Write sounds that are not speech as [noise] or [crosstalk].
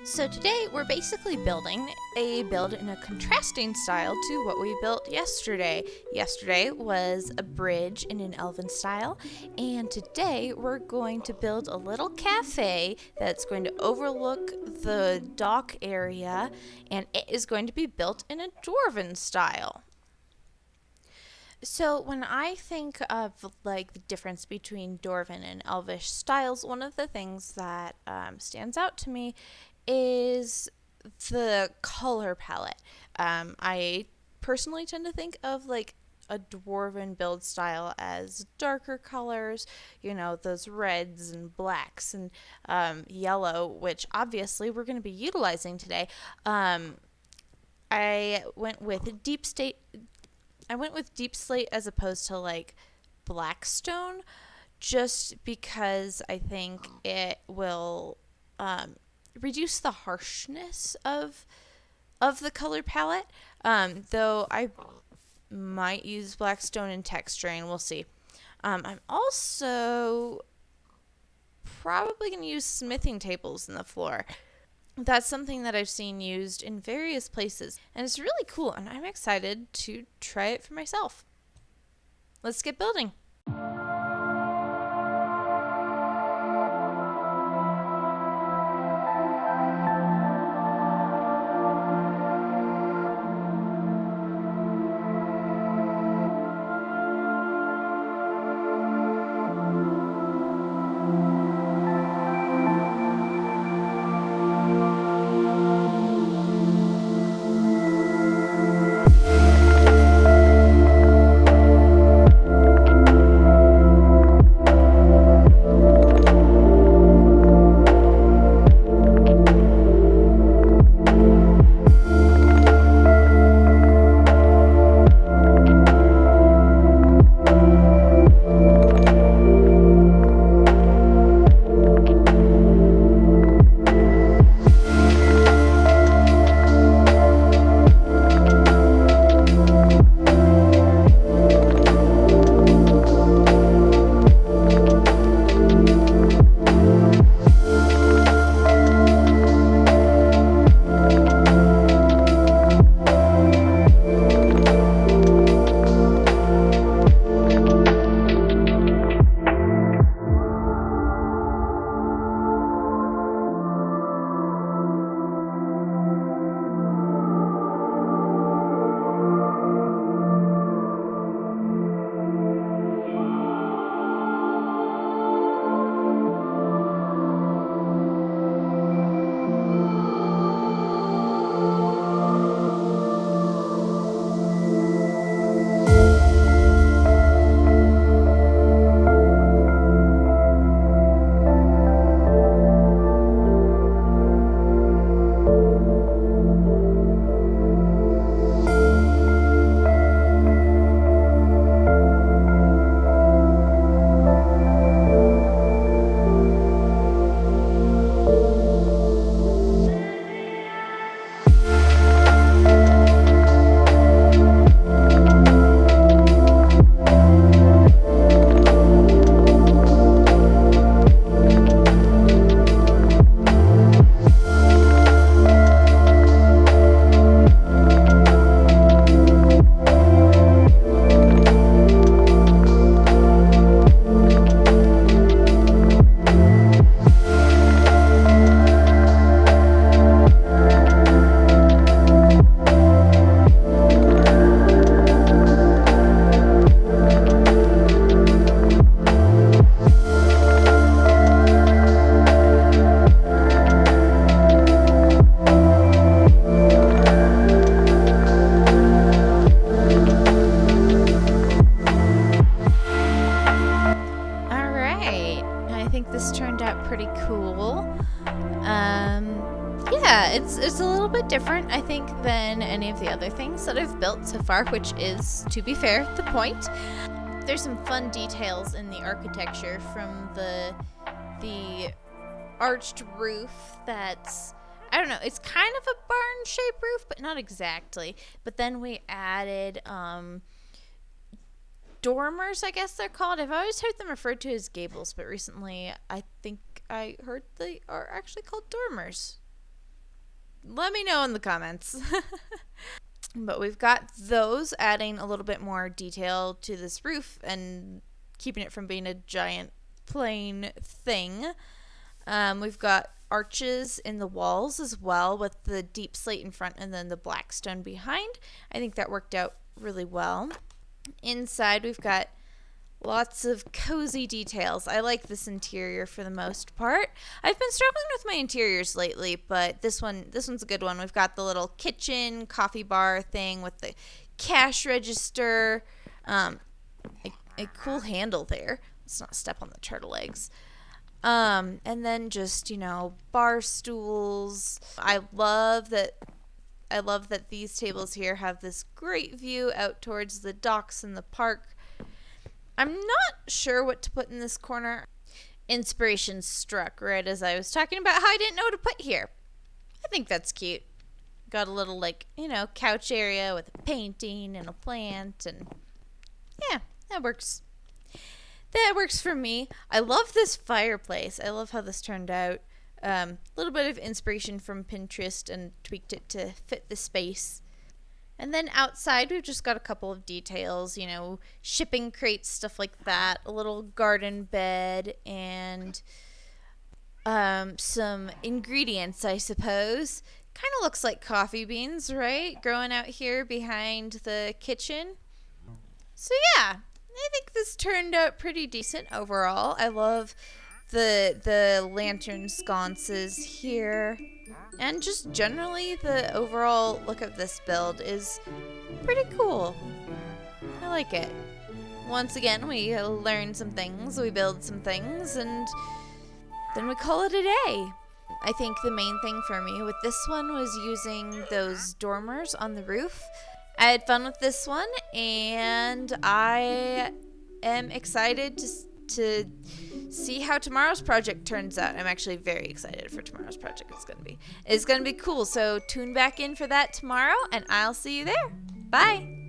So today we're basically building a build in a contrasting style to what we built yesterday. Yesterday was a bridge in an elven style, and today we're going to build a little cafe that's going to overlook the dock area, and it is going to be built in a dwarven style. So when I think of like the difference between Dwarven and Elvish styles, one of the things that um, stands out to me is the color palette. Um, I personally tend to think of like a dwarven build style as darker colors, you know, those reds and blacks and um, yellow, which obviously we're going to be utilizing today. Um, I went with deep state. I went with deep slate as opposed to like blackstone, just because I think it will um, reduce the harshness of of the color palette. Um, though I might use Blackstone and texturing, we'll see. Um, I'm also probably going to use smithing tables in the floor. That's something that I've seen used in various places, and it's really cool, and I'm excited to try it for myself. Let's get building. It's it's a little bit different, I think, than any of the other things that I've built so far, which is, to be fair, the point. There's some fun details in the architecture from the the arched roof that's I don't know, it's kind of a barn shaped roof, but not exactly. But then we added um dormers, I guess they're called. I've always heard them referred to as gables, but recently I think I heard they are actually called dormers. Let me know in the comments. [laughs] but we've got those adding a little bit more detail to this roof and keeping it from being a giant plain thing. Um, we've got arches in the walls as well with the deep slate in front and then the black stone behind. I think that worked out really well. Inside we've got lots of cozy details. I like this interior for the most part. I've been struggling with my interiors lately, but this one this one's a good one. We've got the little kitchen coffee bar thing with the cash register, um, a, a cool handle there. Let's not step on the turtle eggs. Um, and then just, you know, bar stools. I love that I love that these tables here have this great view out towards the docks and the park. I'm not sure what to put in this corner. Inspiration struck right as I was talking about how I didn't know what to put here. I think that's cute. Got a little, like, you know, couch area with a painting and a plant, and yeah, that works that works for me. I love this fireplace. I love how this turned out. A um, little bit of inspiration from Pinterest and tweaked it to fit the space. And then outside, we've just got a couple of details, you know, shipping crates, stuff like that, a little garden bed, and um, some ingredients, I suppose. Kind of looks like coffee beans, right? Growing out here behind the kitchen. So, yeah, I think this turned out pretty decent overall. I love the the lantern sconces here. And just generally the overall look of this build is pretty cool. I like it. Once again, we learn some things, we build some things, and then we call it a day. I think the main thing for me with this one was using those dormers on the roof I had fun with this one, and I am excited to to see how tomorrow's project turns out. I'm actually very excited for tomorrow's project. It's gonna be it's gonna be cool. So tune back in for that tomorrow, and I'll see you there. Bye.